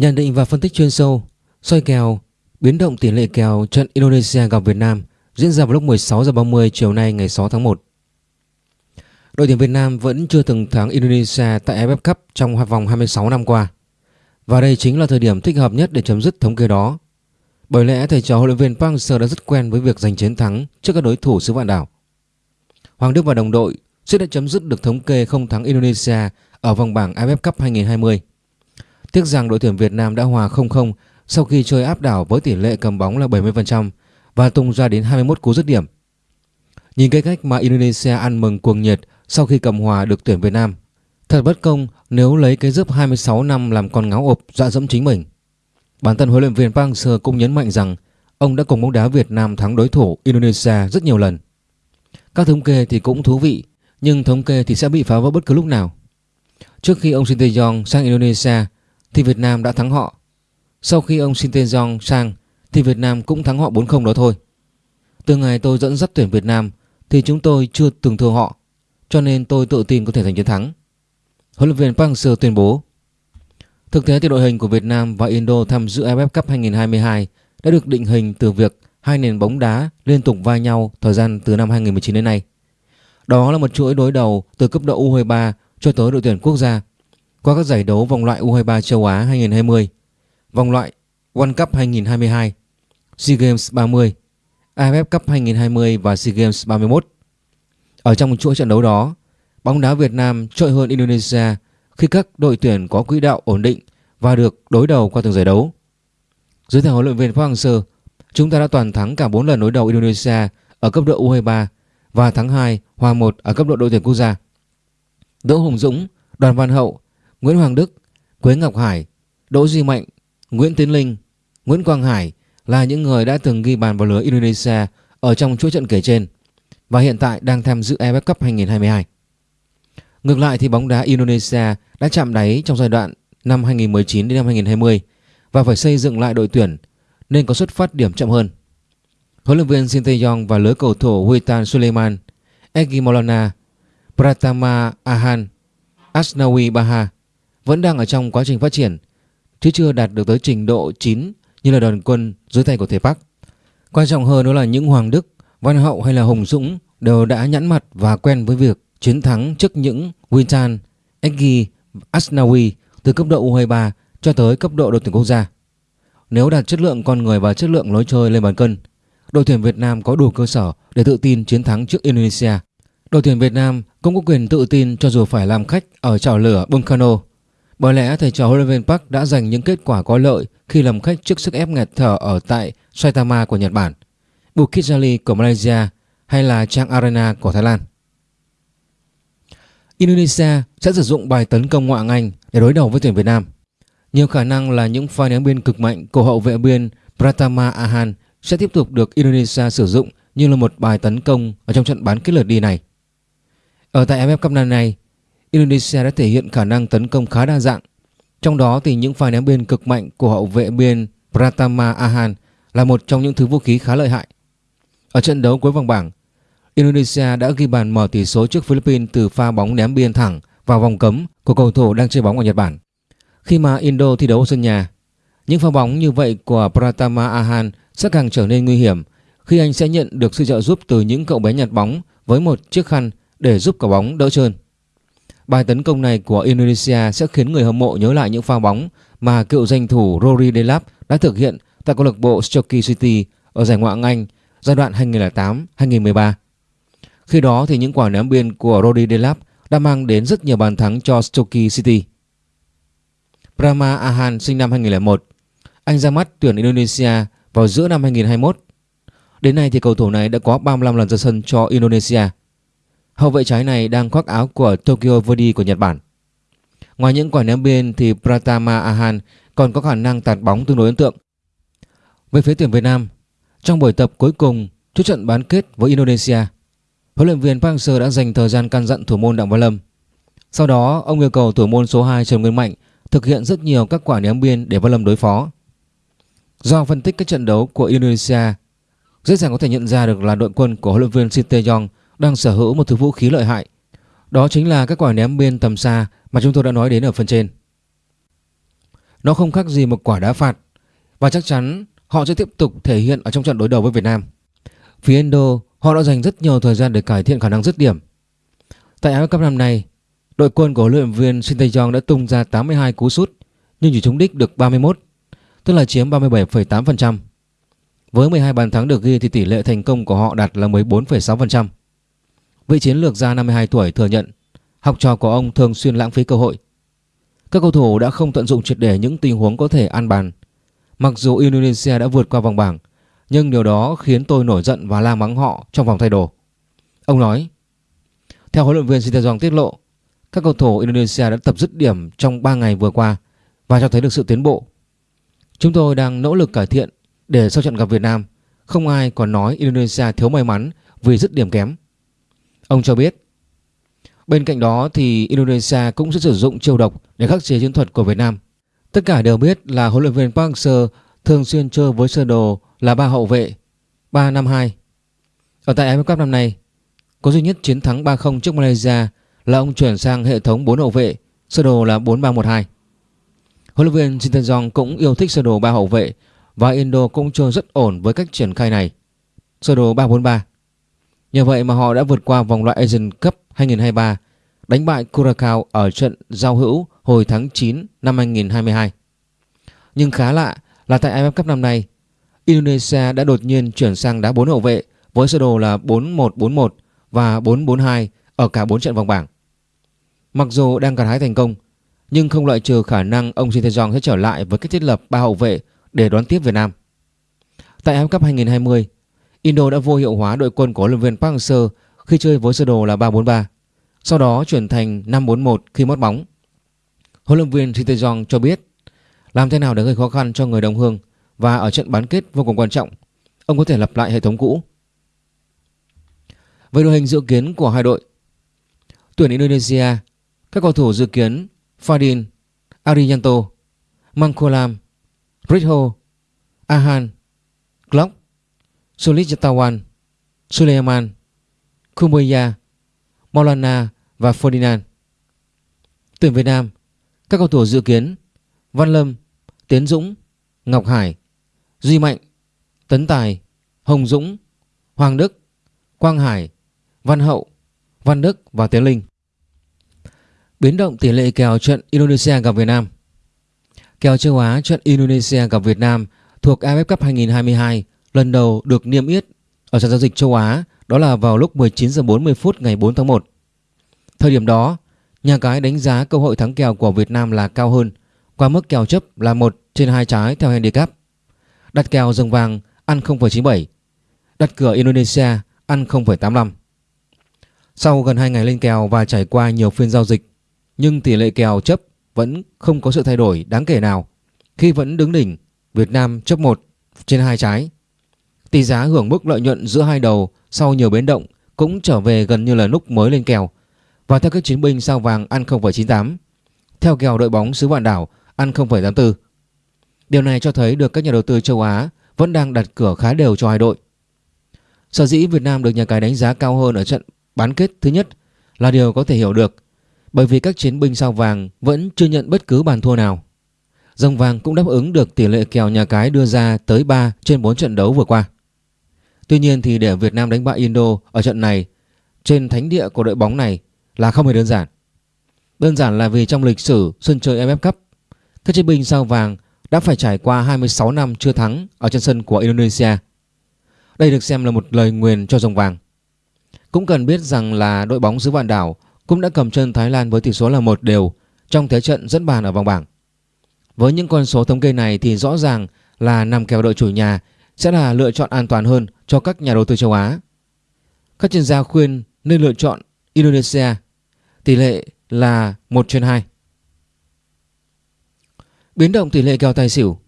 Nhận định và phân tích chuyên sâu, soi kèo, biến động tỷ lệ kèo trận Indonesia gặp Việt Nam diễn ra vào lúc 16 giờ 30 chiều nay ngày 6 tháng 1. Đội tuyển Việt Nam vẫn chưa từng thắng Indonesia tại AFF Cup trong vòng 26 năm qua. Và đây chính là thời điểm thích hợp nhất để chấm dứt thống kê đó. Bởi lẽ thầy trò huấn luyện viên Park Hang-seo đã rất quen với việc giành chiến thắng trước các đối thủ xứ vạn đảo. Hoàng Đức và đồng đội sẽ đã chấm dứt được thống kê không thắng Indonesia ở vòng bảng AFF Cup 2020. Tiếc rằng đội tuyển Việt Nam đã hòa 0-0 sau khi chơi áp đảo với tỷ lệ cầm bóng là 70% và tung ra đến 21 cú dứt điểm. Nhìn cái cách mà Indonesia ăn mừng cuồng nhiệt sau khi cầm hòa được tuyển Việt Nam. Thật bất công nếu lấy cái giúp 26 năm làm con ngáo ộp dọa dẫm chính mình. Bản thân huấn luyện viên Park Hang-seo cũng nhấn mạnh rằng ông đã cùng bóng đá Việt Nam thắng đối thủ Indonesia rất nhiều lần. Các thống kê thì cũng thú vị, nhưng thống kê thì sẽ bị phá vỡ bất cứ lúc nào. Trước khi ông Shin Tae-yong sang Indonesia thì Việt Nam đã thắng họ. Sau khi ông Shin Tae-yong sang thì Việt Nam cũng thắng họ 4-0 đó thôi. Từ ngày tôi dẫn dắt tuyển Việt Nam thì chúng tôi chưa từng thua họ, cho nên tôi tự tin có thể giành chiến thắng. Huấn luyện viên Park Hang-seo tuyên bố. Thực tế thì đội hình của Việt Nam và Indo tham dự AFF Cup 2022 đã được định hình từ việc hai nền bóng đá liên tục va nhau thời gian từ năm 2019 đến nay. Đó là một chuỗi đối đầu từ cấp độ U23 cho tới đội tuyển quốc gia qua các giải đấu vòng loại U23 châu Á 2020, vòng loại World Cup 2022, SEA Games 30, AFF Cup 2020 và SEA Games 31. Ở trong chuỗi trận đấu đó, bóng đá Việt Nam trội hơn Indonesia khi các đội tuyển có quỹ đạo ổn định và được đối đầu qua từng giải đấu. Dưới thời huấn luyện viên Park Hang-seo, chúng ta đã toàn thắng cả 4 lần đối đầu Indonesia ở cấp độ U23 và thắng 2 hòa 1 ở cấp độ đội tuyển quốc gia. Đỗ Hùng Dũng, Đoàn Văn Hậu, Nguyễn Hoàng Đức, Quế Ngọc Hải, Đỗ Duy Mạnh, Nguyễn Tiến Linh, Nguyễn Quang Hải là những người đã từng ghi bàn vào lưới Indonesia ở trong chuỗi trận kể trên và hiện tại đang tham dự AFF Cup 2022. Ngược lại thì bóng đá Indonesia đã chạm đáy trong giai đoạn năm 2019 đến năm 2020 và phải xây dựng lại đội tuyển nên có xuất phát điểm chậm hơn. Huấn luyện viên Shin Tae-yong và lứa cầu thủ Witan Suleiman, Egi Maulana, Pratama Ahan, Asnawi Baha vẫn đang ở trong quá trình phát triển chứ chưa đạt được tới trình độ 9 như là đoàn quân dưới tay của thầy Park. Quan trọng hơn đó là những Hoàng Đức, Văn Hậu hay là Hồng Dũng đều đã nhẵn mặt và quen với việc chiến thắng trước những Wintan, Eggy, Asnawi từ cấp độ U23 cho tới cấp độ đội tuyển quốc gia. Nếu đạt chất lượng con người và chất lượng lối chơi lên bàn cân, đội tuyển Việt Nam có đủ cơ sở để tự tin chiến thắng trước Indonesia. Đội tuyển Việt Nam cũng có quyền tự tin cho dù phải làm khách ở chảo lửa Bungkano. Bởi lẽ thầy trò huấn luyện viên Park đã giành những kết quả có lợi khi làm khách trước sức ép nghẹt thở ở tại Saitama của Nhật Bản, Bukit Jalil của Malaysia hay là Chang Arena của Thái Lan. Indonesia sẽ sử dụng bài tấn công ngoại Anh để đối đầu với tuyển Việt Nam. Nhiều khả năng là những pha ném biên cực mạnh của hậu vệ biên Pratama Ahan sẽ tiếp tục được Indonesia sử dụng như là một bài tấn công ở trong trận bán kết lượt đi này. Ở tại AFF Cup năm nay, Indonesia đã thể hiện khả năng tấn công khá đa dạng. Trong đó thì những pha ném biên cực mạnh của hậu vệ biên Pratama Ahan là một trong những thứ vũ khí khá lợi hại. Ở trận đấu cuối vòng bảng, Indonesia đã ghi bàn mở tỷ số trước Philippines từ pha bóng ném biên thẳng vào vòng cấm của cầu thủ đang chơi bóng ở Nhật Bản. Khi mà Indo thi đấu ở sân nhà, những pha bóng như vậy của Pratama Ahan sẽ càng trở nên nguy hiểm khi anh sẽ nhận được sự trợ giúp từ những cậu bé nhặt bóng với một chiếc khăn để giúp quả bóng đỡ trơn. Bài tấn công này của Indonesia sẽ khiến người hâm mộ nhớ lại những pha bóng mà cựu danh thủ Rory Delap đã thực hiện tại câu lạc bộ Stoke City ở giải Ngoại hạng Anh giai đoạn 2008-2013. Khi đó thì những quả ném biên của Rory Delap đã mang đến rất nhiều bàn thắng cho Stoke City. Prama Ahan sinh năm 2001. Anh ra mắt tuyển Indonesia vào giữa năm 2021. Đến nay thì cầu thủ này đã có 35 lần ra sân cho Indonesia. Hậu vệ trái này đang khoác áo của Tokyo Verdy của Nhật Bản. Ngoài những quả ném biên thì Pratama Ahan còn có khả năng tạt bóng tương đối ấn tượng. Về phía tuyển Việt Nam, trong buổi tập cuối cùng trước trận bán kết với Indonesia, huấn luyện viên Park Hang-seo đã dành thời gian căn dặn thủ môn Đặng Văn Lâm. Sau đó, ông yêu cầu thủ môn số 2 Trần Nguyên Mạnh thực hiện rất nhiều các quả ném biên để Văn Lâm đối phó. Do phân tích các trận đấu của Indonesia, dễ dàng có thể nhận ra được là đội quân của huấn luyện viên Sinteyong Yong đang sở hữu một thứ vũ khí lợi hại. Đó chính là các quả ném biên tầm xa mà chúng tôi đã nói đến ở phần trên. Nó không khác gì một quả đá phạt và chắc chắn họ sẽ tiếp tục thể hiện ở trong trận đối đầu với Việt Nam. Phía Indo, họ đã dành rất nhiều thời gian để cải thiện khả năng dứt điểm. Tại AFF Cup năm nay, đội quân của huấn luyện viên Shin Tae-yong đã tung ra 82 cú sút nhưng chỉ trúng đích được 31, tức là chiếm 37,8%. Với 12 bàn thắng được ghi thì tỷ lệ thành công của họ đạt là 14,6%. Vị chiến lược gia 52 tuổi thừa nhận học trò của ông thường xuyên lãng phí cơ hội. Các cầu thủ đã không tận dụng triệt để những tình huống có thể ăn bàn. Mặc dù Indonesia đã vượt qua vòng bảng, nhưng điều đó khiến tôi nổi giận và la mắng họ trong vòng thay đồ. Ông nói, theo huấn luyện viên Sinteyong tiết lộ, các cầu thủ Indonesia đã tập dứt điểm trong 3 ngày vừa qua và cho thấy được sự tiến bộ. Chúng tôi đang nỗ lực cải thiện để sau trận gặp Việt Nam, không ai còn nói Indonesia thiếu may mắn vì dứt điểm kém. Ông cho biết, bên cạnh đó thì Indonesia cũng sẽ sử dụng chiêu độc để khắc chế chiến thuật của Việt Nam. Tất cả đều biết là huấn luyện viên Park Hang-seo thường xuyên chơi với sơ đồ là ba hậu vệ 3-5-2. Ở tại AFF Cup năm nay, có duy nhất chiến thắng 3-0 trước Malaysia là ông chuyển sang hệ thống 4 hậu vệ, sơ đồ là 4-3-1-2. Huấn luyện viên Shin Tae-jong cũng yêu thích sơ đồ 3 hậu vệ và Indo cũng chơi rất ổn với cách triển khai này. Sơ đồ 3-4-3. Nhờ vậy mà họ đã vượt qua vòng loại Asian Cup 2023, đánh bại Curacao ở trận giao hữu hồi tháng 9 năm 2022. Nhưng khá lạ là tại AFF Cup năm nay, Indonesia đã đột nhiên chuyển sang đá 4 hậu vệ với sơ đồ là 4-1-4-1 và 4-4-2 ở cả 4 trận vòng bảng. Mặc dù đang gặt hái thành công, nhưng không loại trừ khả năng ông Shin Tae-yong sẽ trở lại với cách thiết lập ba hậu vệ để đón tiếp Việt Nam. Tại AFF Cup 2020, Indo đã vô hiệu hóa đội quân của huấn luyện viên Park Hang-seo khi chơi với sơ đồ là 3-4-3, sau đó chuyển thành 5-4-1 khi mất bóng. Huấn luyện viên Shin Tae-jong cho biết làm thế nào để gây khó khăn cho người đồng hương và ở trận bán kết vô cùng quan trọng, ông có thể lặp lại hệ thống cũ. Về đội hình dự kiến của hai đội, tuyển Indonesia, các cầu thủ dự kiến Fadin, Arianto, Mangkolam, Ritho, Ahan, Glock, Sulijatawan, Suleiman, Kumbaya, Maulana và Ferdinand. Tuyển Việt Nam, các cầu thủ dự kiến Văn Lâm, Tiến Dũng, Ngọc Hải, Duy Mạnh, Tấn Tài, Hồng Dũng, Hoàng Đức, Quang Hải, Văn Hậu, Văn Đức và Tiến Linh. Biến động tỷ lệ kèo trận Indonesia gặp Việt Nam Kèo châu Á trận Indonesia gặp Việt Nam thuộc AFF Cup 2022 lần đầu được niêm yết ở sàn giao dịch châu Á đó là vào lúc 19 giờ 40 phút ngày 4 tháng 1. Thời điểm đó, nhà cái đánh giá cơ hội thắng kèo của Việt Nam là cao hơn qua mức kèo chấp là 1 trên 2 trái theo handicap. Đặt kèo rồng vàng ăn 0,97, đặt cửa Indonesia ăn 0,85. Sau gần 2 ngày lên kèo và trải qua nhiều phiên giao dịch, nhưng tỷ lệ kèo chấp vẫn không có sự thay đổi đáng kể nào khi vẫn đứng đỉnh Việt Nam chấp 1 trên 2 trái. Tỷ giá hưởng mức lợi nhuận giữa hai đầu sau nhiều biến động cũng trở về gần như là lúc mới lên kèo và theo các chiến binh sao vàng ăn 0,98 theo kèo đội bóng xứ vạn đảo ăn 0,84. Điều này cho thấy được các nhà đầu tư châu Á vẫn đang đặt cửa khá đều cho hai đội. Sở dĩ Việt Nam được nhà cái đánh giá cao hơn ở trận bán kết thứ nhất là điều có thể hiểu được bởi vì các chiến binh sao vàng vẫn chưa nhận bất cứ bàn thua nào. Dòng vàng cũng đáp ứng được tỷ lệ kèo nhà cái đưa ra tới 3 trên 4 trận đấu vừa qua. Tuy nhiên thì để Việt Nam đánh bại Indo ở trận này trên thánh địa của đội bóng này là không hề đơn giản. Đơn giản là vì trong lịch sử sân chơi AFF Cup, các chiến binh sao vàng đã phải trải qua 26 năm chưa thắng ở trên sân của Indonesia. Đây được xem là một lời nguyền cho dòng vàng. Cũng cần biết rằng là đội bóng xứ vạn đảo cũng đã cầm chân Thái Lan với tỷ số là một đều trong thế trận dẫn bàn ở vòng bảng. Với những con số thống kê này thì rõ ràng là nằm kèo đội chủ nhà sẽ là lựa chọn an toàn hơn cho các nhà đầu tư châu Á. Các chuyên gia khuyên nên lựa chọn Indonesia, tỷ lệ là 1 trên 2. Biến động tỷ lệ kèo tài xỉu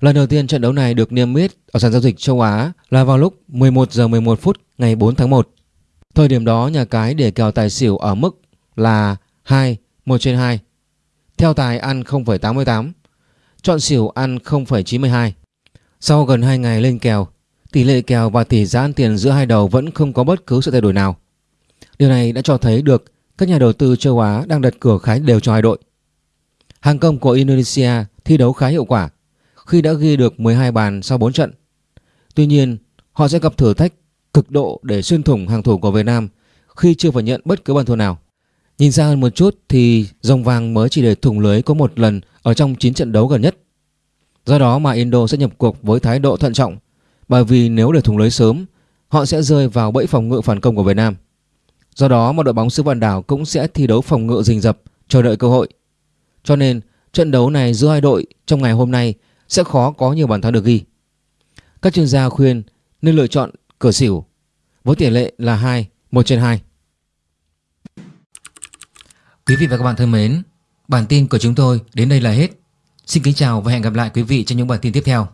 Lần đầu tiên trận đấu này được niêm yết ở sàn giao dịch châu Á là vào lúc 11 giờ 11 phút ngày 4 tháng 1. Thời điểm đó nhà cái để kèo tài xỉu ở mức là 2, 1 trên 2. Theo tài ăn 0,88, chọn xỉu ăn 0,92. Sau gần 2 ngày lên kèo, tỷ lệ kèo và tỷ giá ăn tiền giữa hai đầu vẫn không có bất cứ sự thay đổi nào. Điều này đã cho thấy được các nhà đầu tư châu Á đang đặt cửa khá đều cho hai đội. Hàng công của Indonesia thi đấu khá hiệu quả khi đã ghi được 12 bàn sau 4 trận. Tuy nhiên, họ sẽ gặp thử thách cực độ để xuyên thủng hàng thủ của Việt Nam khi chưa phải nhận bất cứ bàn thua nào. Nhìn xa hơn một chút thì dòng vàng mới chỉ để thủng lưới có một lần ở trong 9 trận đấu gần nhất. Do đó mà Indo sẽ nhập cuộc với thái độ thận trọng bởi vì nếu để thủng lưới sớm họ sẽ rơi vào bẫy phòng ngự phản công của Việt Nam. Do đó mà đội bóng xứ Vạn Đảo cũng sẽ thi đấu phòng ngự rình rập chờ đợi cơ hội. Cho nên trận đấu này giữa hai đội trong ngày hôm nay sẽ khó có nhiều bàn thắng được ghi. Các chuyên gia khuyên nên lựa chọn cửa xỉu với tỷ lệ là 2, 1 trên 2. Quý vị và các bạn thân mến, bản tin của chúng tôi đến đây là hết. Xin kính chào và hẹn gặp lại quý vị trong những bản tin tiếp theo.